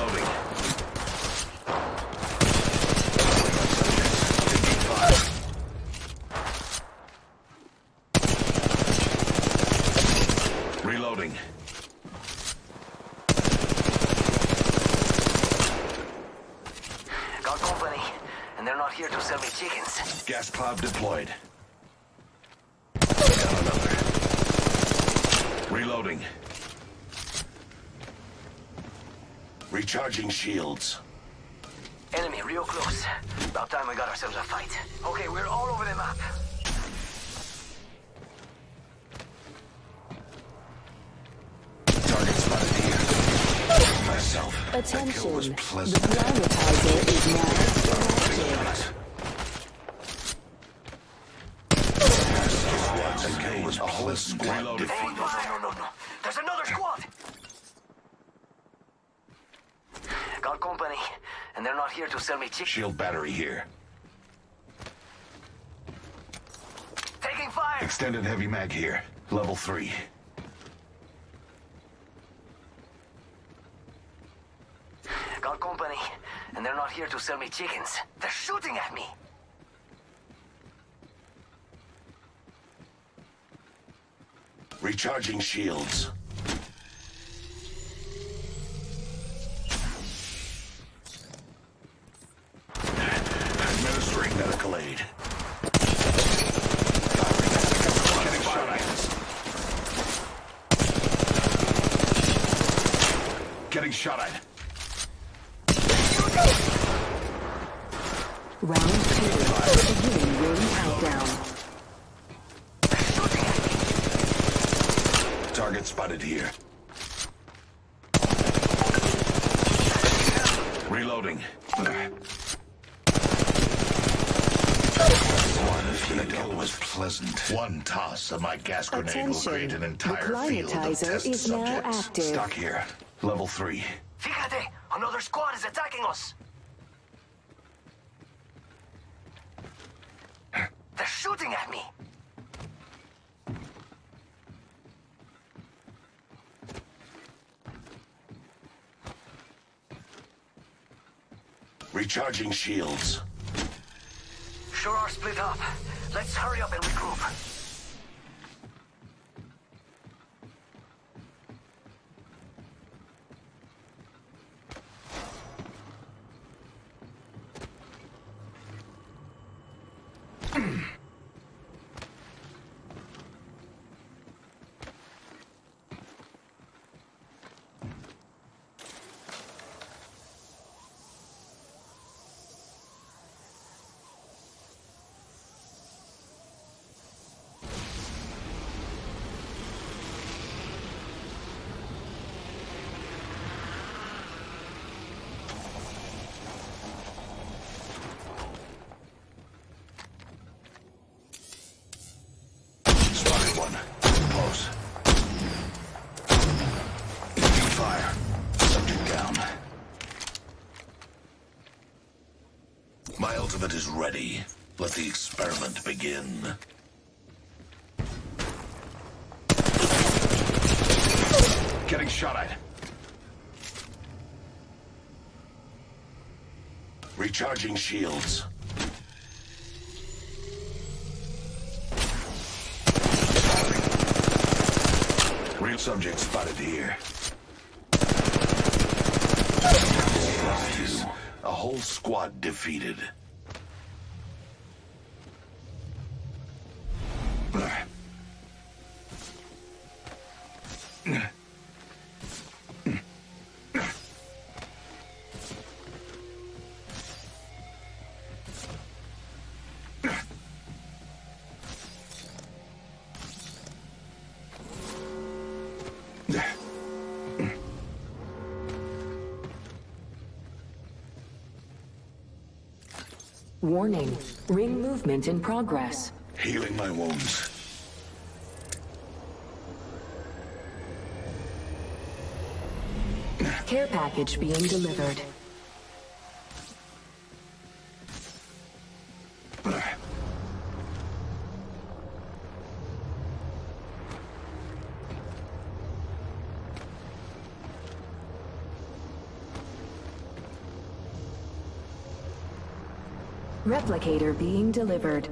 Reloading. Reloading. Got company, and they're not here to sell me chickens. Gas cloud deployed. Down another. Reloading. Recharging shields. Enemy real close. About time we got ourselves a fight. Okay, we're all over the map. Target spotted here. Myself. Attention. was The pleasant. is now here to sell me chickens. Shield battery here. Taking fire! Extended heavy mag here. Level three. Got company, and they're not here to sell me chickens. They're shooting at me! Recharging shields. Administering medical aid. Getting shot at. Getting shot at. Round two. Beginning ring countdown. Target spotted here. Reloading. That kill was pleasant. One toss of my gas grenade will Attention. create an The entire field of climatizer test is now subjects. active. Stock here. Level three. Fíjate! Another squad is attacking us! They're shooting at me! Recharging shields. Sure are split up. Let's hurry up and regroup. Spotted one. Close. Taking fire. Subject down. My ultimate is ready. Let the experiment begin. Getting shot at. Recharging shields. Real subject spotted here. Nice. A whole squad defeated. Warning. Ring movement in progress. Healing my wounds. Care package being delivered. Replicator being delivered.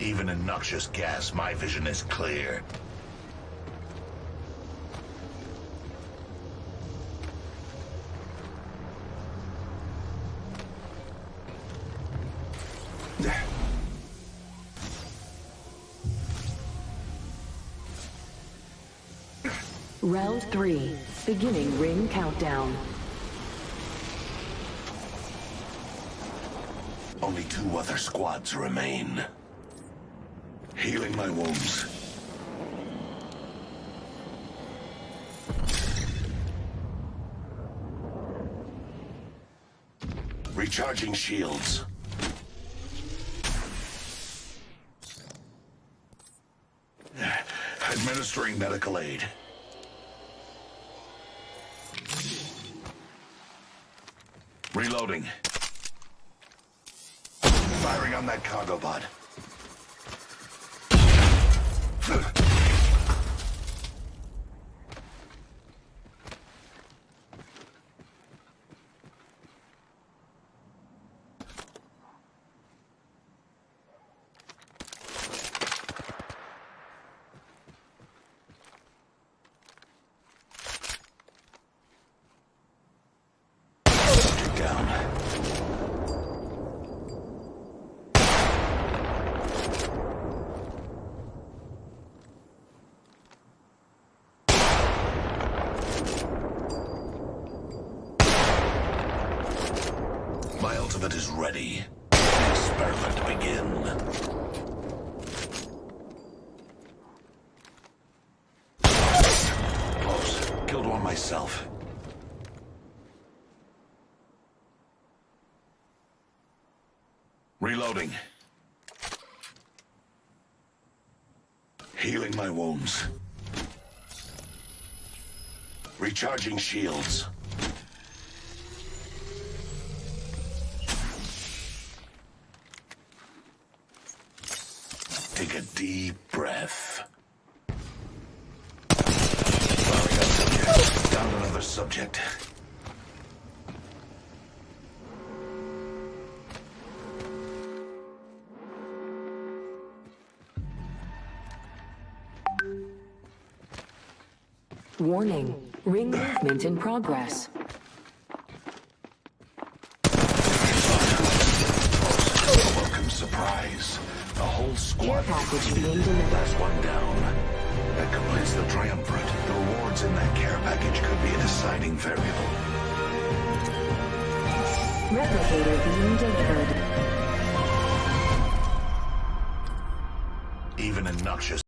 Even in noxious gas, my vision is clear. Round 3. Beginning ring countdown. Only two other squads remain. Healing my wounds. Recharging shields. Administering medical aid. Reloading. Firing on that cargo bot. Subject down. My ultimate is ready. The experiment begin. Close. Killed one myself. Reloading. Healing my wounds. Recharging shields. Take a deep breath. Firing up subject. Subject. Warning. Ring movement in progress. Welcome surprise. A whole Care squad. package being delivered. That's one down. Deciding variable. Replicator being delivered. Even in noxious